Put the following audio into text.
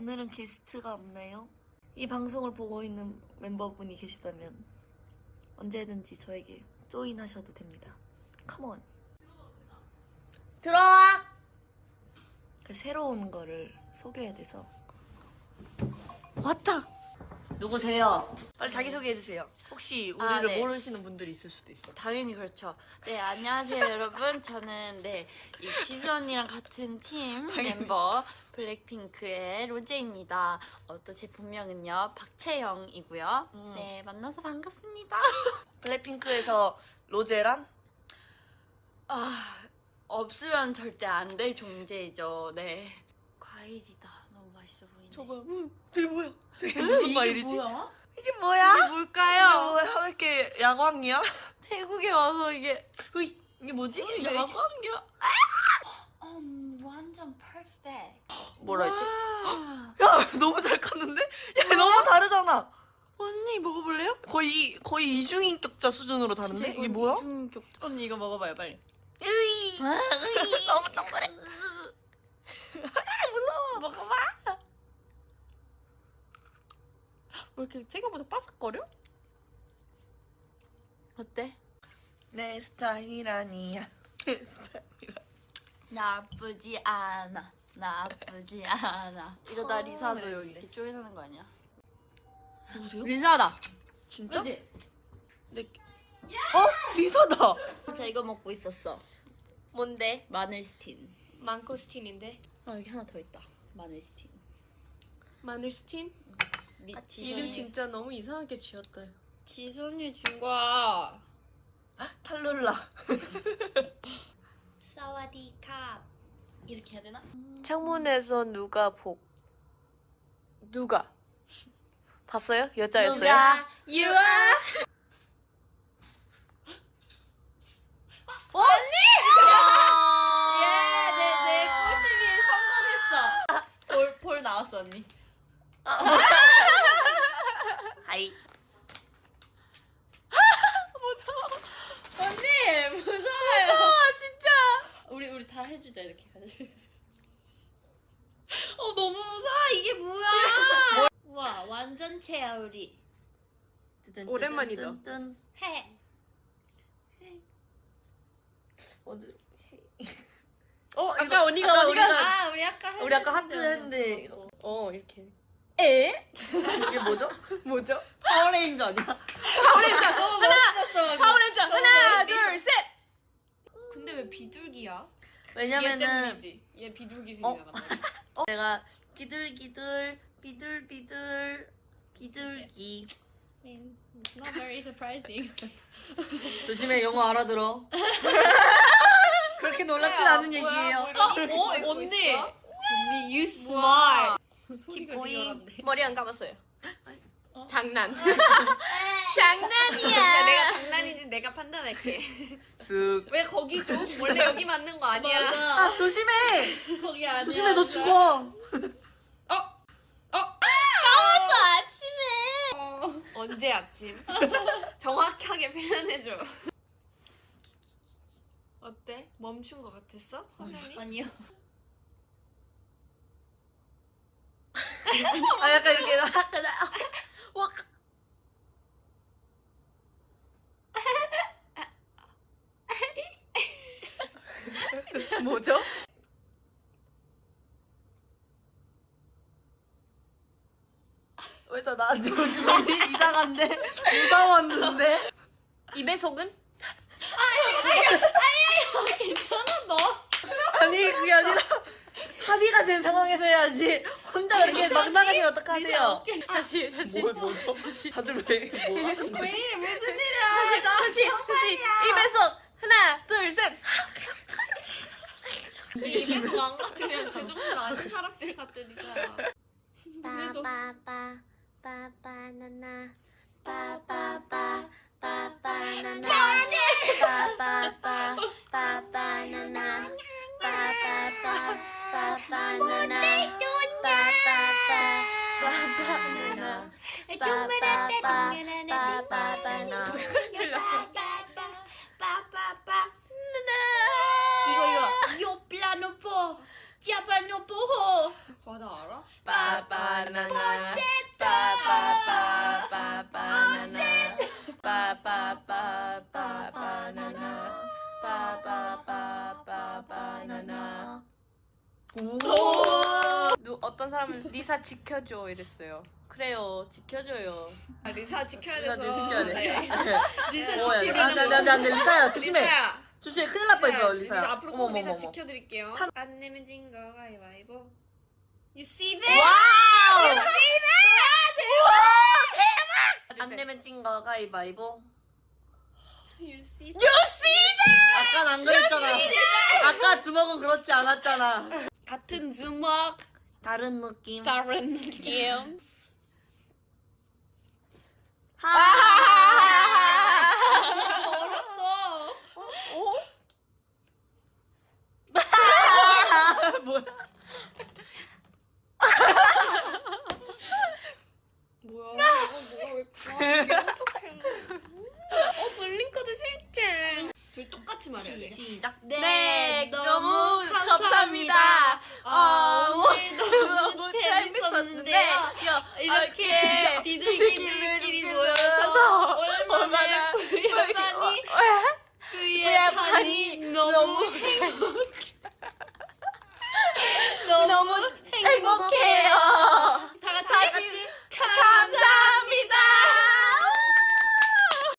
오늘은 게스트가 없나요? 이 방송을 보고 있는 멤버분이 계시다면 언제든지 저에게 조인하셔도 됩니다. 컴온. 들어와! 그 새로운 거를 소개해야 돼서 왔다! 누구세요? 빨리 자기소개해주세요. 혹시 우리를 아, 네. 모르시는 분들이 있을 수도 있어. 당연히 그렇죠. 네, 안녕하세요, 여러분. 저는 네, 이 지수 언니랑 같은 팀 멤버 블랙핑크의 로제입니다. 어, 또 제 본명은요, 박채영이고요. 음. 네, 만나서 반갑습니다. 블랙핑크에서 로제란? 아, 없으면 절대 안 될 존재죠. 네. 과일이다. 너무 맛있어 보이네. 저거 음, 저게 뭐야? 저게 무슨 과일이지? 뭐야? 이게 뭐야? 이게 이게 뭘까요? 뭐야? 왜 이렇게 야광이야? 태국에 와서 이게 으이, 이게 뭐지? 야광이야. 음, 완전 퍼펙트. 뭐라 했지? 와. 야 너무 잘 컸는데? 야 너무 다르잖아. 언니 먹어볼래요? 거의 거의 이중인격자 수준으로 다른데 이게 뭐야? 이중인격. 언니 이거 먹어봐요 빨리. 으이, 으이 너무 동그래. 먹어봐. 왜 이렇게 생각보다 바삭거려? 어때? 내 스타일 아니야. 내 스타일. 나쁘지 않아. 나쁘지 않아. 이러다 어, 리사도 왜 여기? 이렇게 join하는 거 아니야? 누구세요? 리사다. 진짜? 내... 어? 리사다. 리사 이거 먹고 있었어. 뭔데? 마늘 스틴. 망고 스틴인데? 아 여기 하나 더 있다. 마늘 스틴. 마늘 스틴? 리, 아, 지수 이름 언니- 진짜 너무 이상하게 지었다. 지수 언니 준 거야. 탈룰라. 사와디캅. 이렇게 해야 되나? 창문에서 누가 복? 누가? 봤어요? 여자였어요? 누가? 유아. 예, 내내 꼬시기 성공했어. 볼, 볼 나왔어 언니. 하이. 언니 무서워요. 아 진짜! 우리 우리 다 해주자 이렇게 가지고. 어 너무 무서워 이게 뭐야? 와 완전체야 우리. 오랜만이다. 뜬, 해. 어디? 어 아까 언니가 아까 언니가 우리가- 아 우리 아까 우리 아까 하트 했는데. 어 이렇게 에? 이게 뭐죠? 뭐죠? 파워레인저 아니야? 파워레인저 하나 멋있었어. 파워레인저 하나 멋있어. 둘 셋. 근데 왜 비둘기야? 왜냐면은 얘. 얘 비둘기 어? 생겨나. 어, 내가 기둘기둘 비둘비둘 비둘기 It's not very surprising. 조심해 영어 알아들어 그렇게 놀랍진 않은 얘기예요 어, 언니. 언니 you smart. 소리가 going. 리얼한데. 머리 안 감았어요. 어? 장난. 근데 장난이야. 내가 장난인지 내가 판단할게. 쓱 왜 거기 줘? 원래 여기 맞는 거 아니야? 맞아. 아, 조심해 거기 아니야. 조심해 너 죽어 까먹었어 아침에. 어, 언제 아침? 정확하게 표현해줘. 어때? 멈춘 거 같았어? 화면이? 아니요. 아 약간 이렇게 와. 뭐죠? 왜 다 나한테 오지 이상한데 무서웠는데 입의 속은? 괜찮아 너. 아니 그게 아니라 합의가 된 상황에서 해야지 혼자 그렇게 막 나가시면 어떡하세요? 다시 다시. 뭘 뭐죠? 다들 왜 뭐 하는 거지? 이래 무슨 다시 다시 다시 속. 하나 둘 셋. 입에서 안 같으면 제정신 아닌 사람들 같으니까. 빠빠빠 빠빠나나. 빠빠빠 빠빠나나. 빠빠빠 빠빠나나. 빠빠빠 빠빠나나 빠빠나나? 바바나나 바바바 바바나나 바바바 바바나나 어떤 사람은 리사 지켜줘 이랬어요. 그래요 지켜줘요. 아, 리사 지켜야 리사 돼서. 지켜야 돼. 리사 오, 야, 지키는 안돼 안돼 안돼 안돼 리사야 조심해. 리사야. 조심해 큰일 날 뻔했어 리사, 리사야. 리사 앞으로 꼭 리사. 지켜드릴게요. 안 내면 진 거 가위바위보. You see 네. that? 와우. 안안 내면 찐 거 가위바위보. You see that? 아까 안 그랬잖아. 아까 주먹은 그렇지 않았잖아. 같은 주먹 다른 느낌. 다른 느낌. 멀 있었는데 야, 아, 이렇게 비둘기들끼리 모여서 얼마나 불협하니. 그의 반이 너무 너무 행복해요. 다 같이